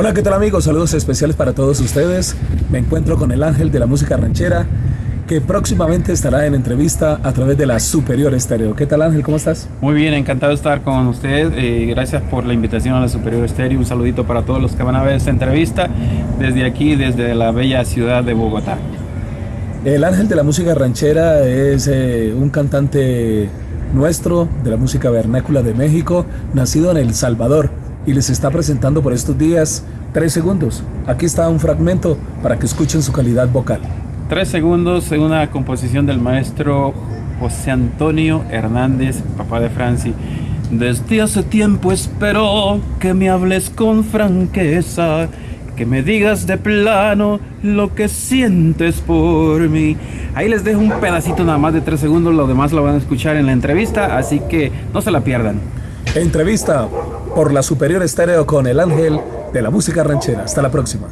Hola, ¿qué tal amigos? Saludos especiales para todos ustedes. Me encuentro con el ángel de la música ranchera que próximamente estará en entrevista a través de la Superior Estéreo. ¿Qué tal Ángel? ¿Cómo estás? Muy bien, encantado de estar con usted. Eh, gracias por la invitación a la Superior Estéreo. Un saludito para todos los que van a ver esta entrevista desde aquí, desde la bella ciudad de Bogotá. El ángel de la música ranchera es eh, un cantante nuestro de la música vernácula de México, nacido en El Salvador y les está presentando por estos días tres segundos. Aquí está un fragmento para que escuchen su calidad vocal. Tres segundos en una composición del maestro José Antonio Hernández, papá de Franci. Desde hace tiempo espero que me hables con franqueza, que me digas de plano lo que sientes por mí. Ahí les dejo un pedacito nada más de tres segundos, lo demás lo van a escuchar en la entrevista, así que no se la pierdan. Entrevista por la Superior Estéreo con el Ángel de la Música Ranchera. Hasta la próxima.